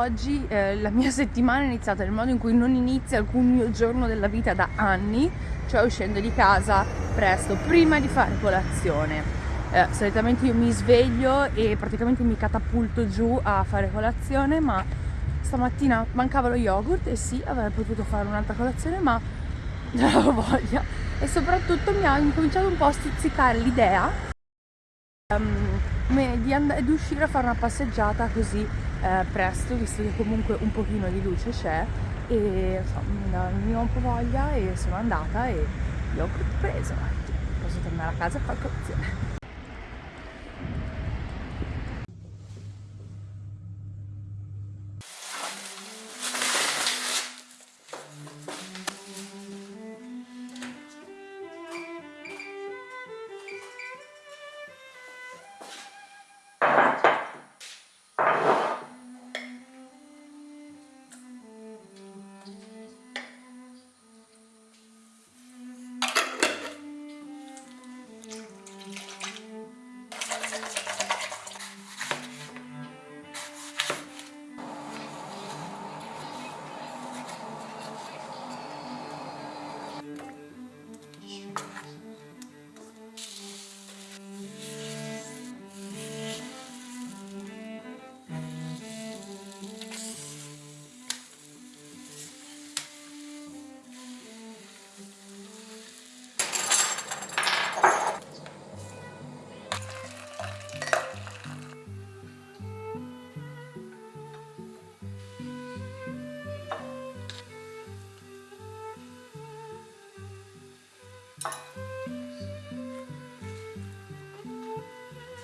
oggi eh, la mia settimana è iniziata nel modo in cui non inizia alcun mio giorno della vita da anni, cioè uscendo di casa presto, prima di fare colazione. Eh, solitamente io mi sveglio e praticamente mi catapulto giù a fare colazione, ma stamattina mancava lo yogurt e sì, avrei potuto fare un'altra colazione, ma non avevo voglia. E soprattutto mi ha incominciato un po' a stuzzicare l'idea um, di, di uscire a fare una passeggiata così eh, presto, visto che comunque un pochino di luce c'è e insomma, mi ho un po' voglia e sono andata e l'ho preso. Posso tornare a casa e fare colazione.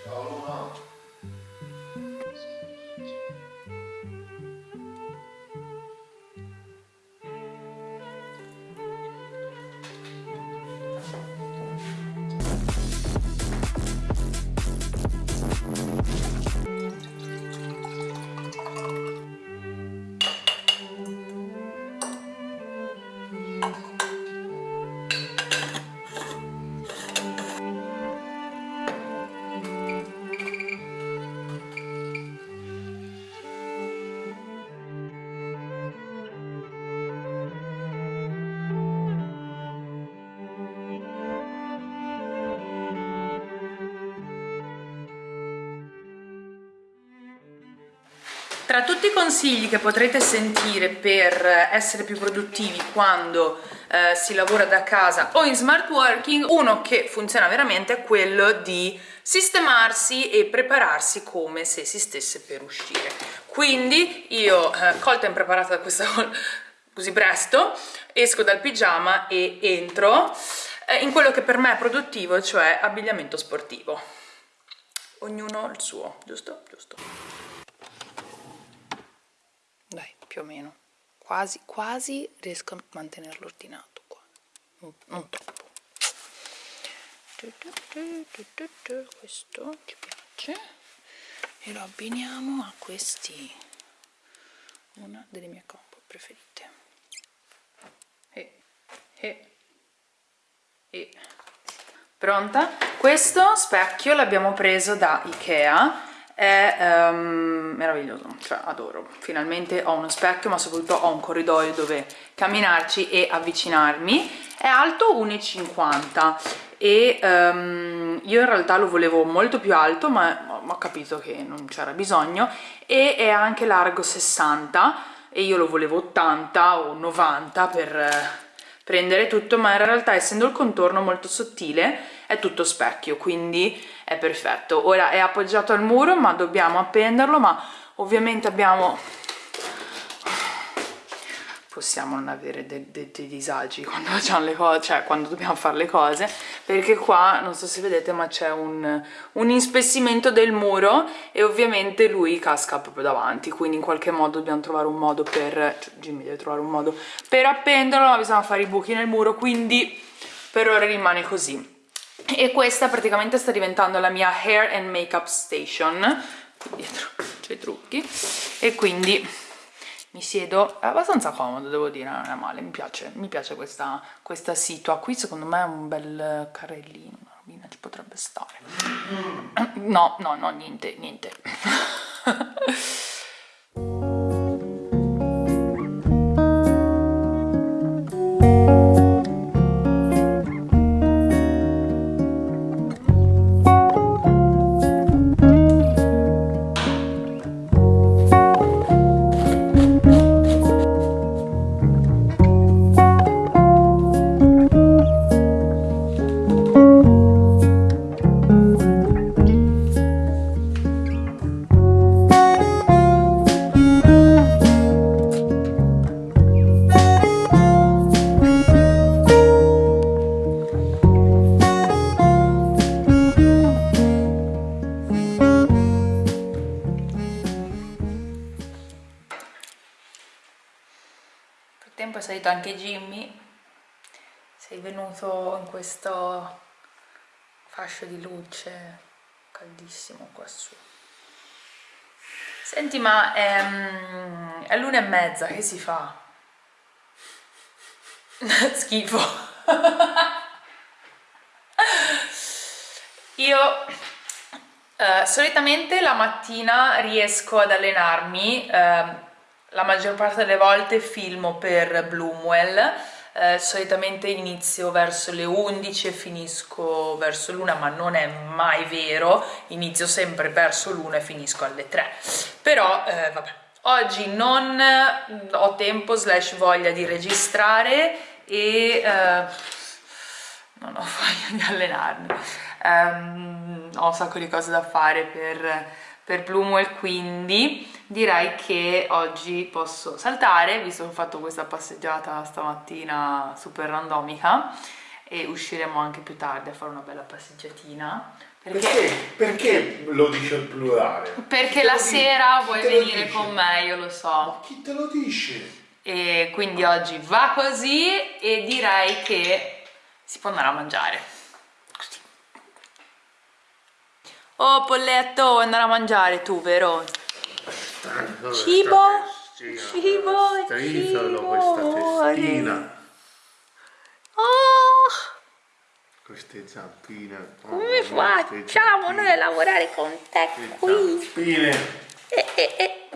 Paulo não. Tra tutti i consigli che potrete sentire per essere più produttivi quando eh, si lavora da casa o in smart working, uno che funziona veramente è quello di sistemarsi e prepararsi come se si stesse per uscire. Quindi io, eh, colta e impreparata da questa così presto, esco dal pigiama e entro eh, in quello che per me è produttivo, cioè abbigliamento sportivo. Ognuno il suo, giusto? Giusto più o meno. Quasi quasi riesco a mantenerlo ordinato qua. Non, non troppo. Questo ci piace. E lo abbiniamo a questi. Una delle mie combo preferite. E, e, e. pronta? Questo specchio l'abbiamo preso da Ikea è um, meraviglioso, cioè adoro. Finalmente ho uno specchio, ma soprattutto ho un corridoio dove camminarci e avvicinarmi. È alto 1,50 e um, io in realtà lo volevo molto più alto, ma ho capito che non c'era bisogno, e è anche largo 60 e io lo volevo 80 o 90 per prendere tutto, ma in realtà essendo il contorno molto sottile è tutto specchio, quindi è perfetto. Ora è appoggiato al muro, ma dobbiamo appenderlo, ma ovviamente abbiamo possiamo non avere dei, dei, dei disagi quando facciamo le cose, cioè quando dobbiamo fare le cose, perché qua, non so se vedete, ma c'è un, un inspessimento del muro e ovviamente lui casca proprio davanti, quindi in qualche modo dobbiamo trovare un modo per, cioè Jimmy deve trovare un modo per appenderlo, ma bisogna fare i buchi nel muro, quindi per ora rimane così. E questa praticamente sta diventando la mia hair and makeup station, dietro c'è i trucchi, e quindi mi siedo, abbastanza comodo devo dire, non è male, mi piace, mi piace questa, questa situa, qui secondo me è un bel carrellino, una robina ci potrebbe stare, no, no, no, niente, niente. anche Jimmy. Sei venuto in questo fascio di luce caldissimo quassù. Senti, ma è, mm, è l'una e mezza, che si fa? Schifo. Io eh, solitamente la mattina riesco ad allenarmi, eh, la maggior parte delle volte filmo per Bloomwell, eh, solitamente inizio verso le 11 e finisco verso l'una, ma non è mai vero, inizio sempre verso l'una e finisco alle 3. Però, eh, vabbè, oggi non ho tempo slash voglia di registrare e eh, non ho voglia di allenarmi. Um, ho un sacco di cose da fare per, per Bloomwell, quindi direi che oggi posso saltare, visto che ho fatto questa passeggiata stamattina super randomica e usciremo anche più tardi a fare una bella passeggiatina. Perché, perché, perché lo dice al plurale? Perché la sera vuoi venire con me, io lo so. Ma chi te lo dice? E quindi oggi va così e direi che si può andare a mangiare. Così. Oh Polletto, vuoi andare a mangiare tu, vero? Cibo, cibo, Strisolo questa testina. Oh, Queste zampine. Oh, come facciamo noi a lavorare con te queste qui? Zampine. Eh, eh, eh.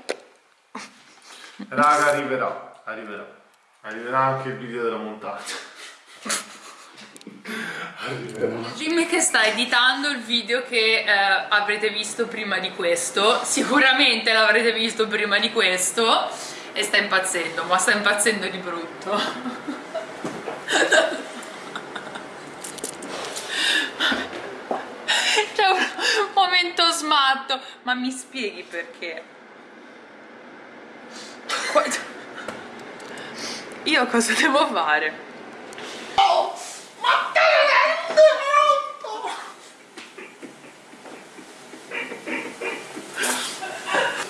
Raga, arriverà, arriverà. Arriverà anche il video della montagna. Jimmy che sta editando il video che eh, avrete visto prima di questo, sicuramente l'avrete visto prima di questo e sta impazzendo, ma sta impazzendo di brutto. C'è un momento smatto, ma mi spieghi perché? Io cosa devo fare? Oh, ma te ne rendi conto?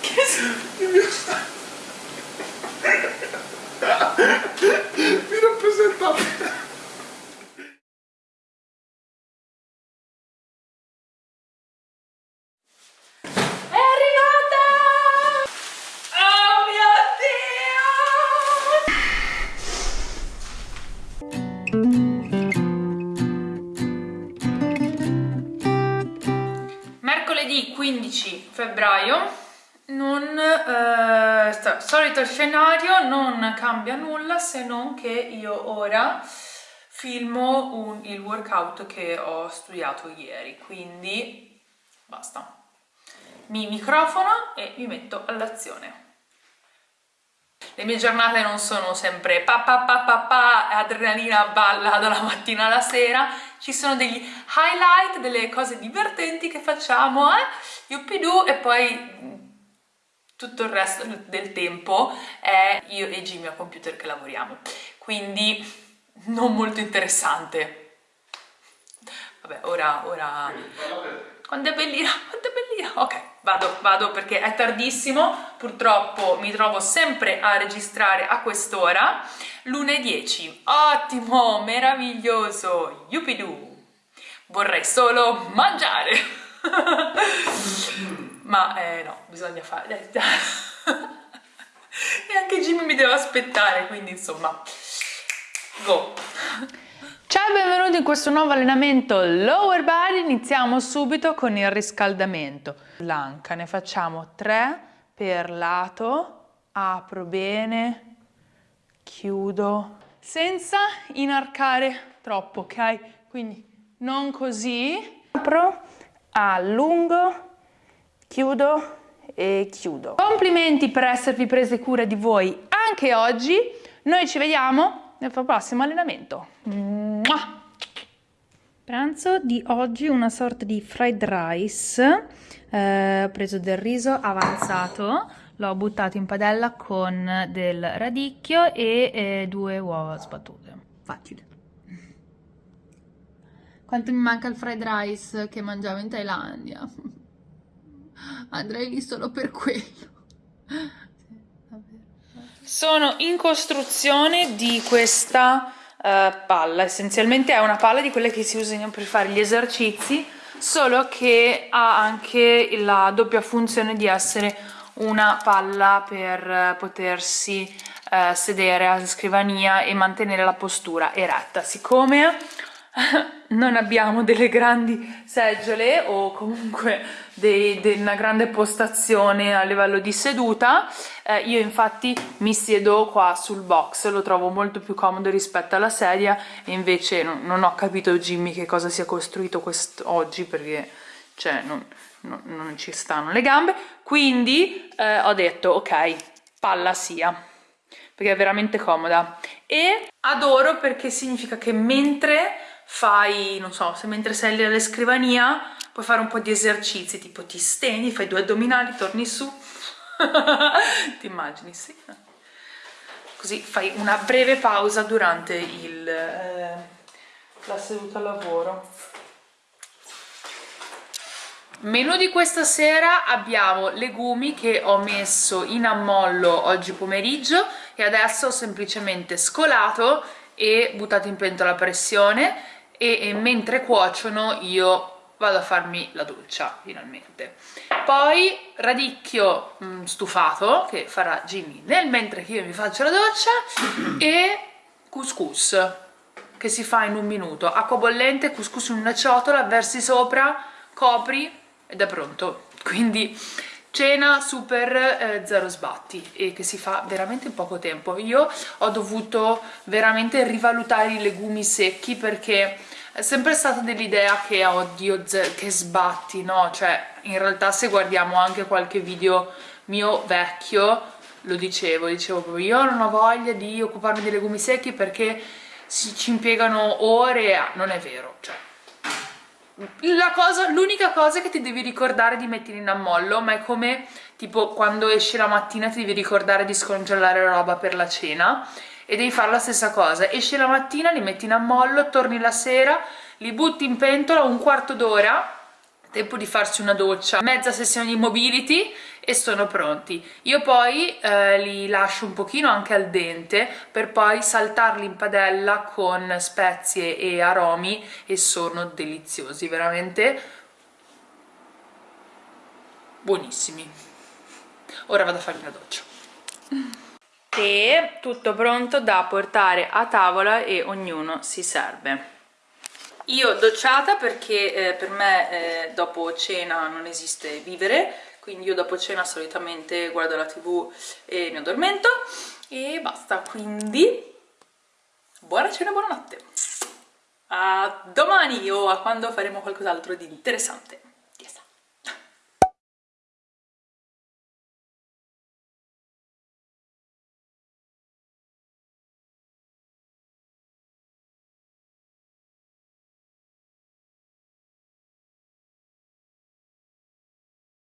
Che s- Mi rappresentate. Oh! Mercoledì 15 febbraio, non, eh, sta- solito scenario, non cambia nulla se non che io ora filmo un- il workout che ho studiato ieri, quindi basta mi microfono e mi metto all'azione. Le mie giornate non sono sempre pa pa pa pa pa, adrenalina balla dalla mattina alla sera, ci sono degli highlight, delle cose divertenti che facciamo, eh? Yuppidoo, e poi tutto il resto del tempo è io e Jimmy a computer che lavoriamo. Quindi non molto interessante. Vabbè, ora, ora quando è bellina, quando è bellina. Ok, vado, vado perché è tardissimo. Purtroppo mi trovo sempre a registrare a quest'ora. Lune 10. Ottimo, meraviglioso. Yuppidoo. Vorrei solo mangiare. Ma eh, no, bisogna fare. e anche Jimmy mi deve aspettare, quindi insomma, go. Ciao e benvenuti in questo nuovo allenamento lower body, iniziamo subito con il riscaldamento. L'anca, ne facciamo 3 per lato, apro bene, chiudo, senza inarcare troppo, ok? Quindi non così, apro, allungo, chiudo e chiudo. Complimenti per esservi prese cura di voi anche oggi, noi ci vediamo nel prossimo allenamento. Mua! Pranzo di oggi una sorta di fried rice, eh, ho preso del riso avanzato, l'ho buttato in padella con del radicchio e eh, due uova sbattute. Facile. Quanto mi manca il fried rice che mangiavo in Thailandia? Andrei lì solo per quello. Sono in costruzione di questa uh, palla essenzialmente è una palla di quelle che si usano per fare gli esercizi solo che ha anche la doppia funzione di essere una palla per potersi uh, sedere alla scrivania e mantenere la postura eretta siccome non abbiamo delle grandi seggiole o comunque dei, de una grande postazione a livello di seduta. Eh, io infatti mi siedo qua sul box lo trovo molto più comodo rispetto alla sedia e invece non, non ho capito Jimmy che cosa sia costruito oggi perché cioè non, non, non, ci stanno le gambe. Quindi eh, ho detto ok palla sia perché è veramente comoda. E adoro perché significa che mentre fai, non so, se mentre sei lì alla scrivania puoi fare un po' di esercizi, tipo ti stendi, fai due addominali, torni su, ti immagini, sì. Così fai una breve pausa durante il, eh, la seduta al lavoro. Menù di questa sera abbiamo legumi che ho messo in ammollo oggi pomeriggio e adesso ho semplicemente scolato e buttato in pentola a pressione e, e mentre cuociono io vado a farmi la doccia finalmente. Poi radicchio mh, mm, stufato che farà Jimmy nel mentre che io mi faccio la doccia e couscous che si fa in un minuto. Acqua bollente, couscous in una ciotola versi sopra, copri ed è pronto. Quindi cena super eh, zero sbatti e che si fa veramente in poco tempo. Io ho dovuto veramente rivalutare i legumi secchi perché è sempre stata dell'idea che oddio che sbatti no? Cioè in realtà se guardiamo anche qualche video mio vecchio lo dicevo dicevo proprio io non ho voglia di occuparmi dei legumi secchi perché ci impiegano ore non è vero cioè. L'unica cosa, cosa che ti devi ricordare di mettere in ammollo ma è come tipo quando esci la mattina ti devi ricordare di scongelare roba per la cena e devi fare la stessa cosa esci la mattina, li metti in ammollo, torni la sera li butti in pentola un quarto d'ora tempo di farsi una doccia, mezza sessione di mobility e sono pronti. Io poi eh, li lascio un pochino anche al dente per poi saltarli in padella con spezie e aromi e sono deliziosi, veramente buonissimi. Ora vado a farmi una doccia. E tutto pronto da portare a tavola e ognuno si serve. Io docciata perché eh, per me eh, dopo cena non esiste vivere, quindi io dopo cena solitamente guardo la tv e mi addormento e basta, quindi buona cena, buonanotte! A domani o a quando faremo qualcos'altro di interessante!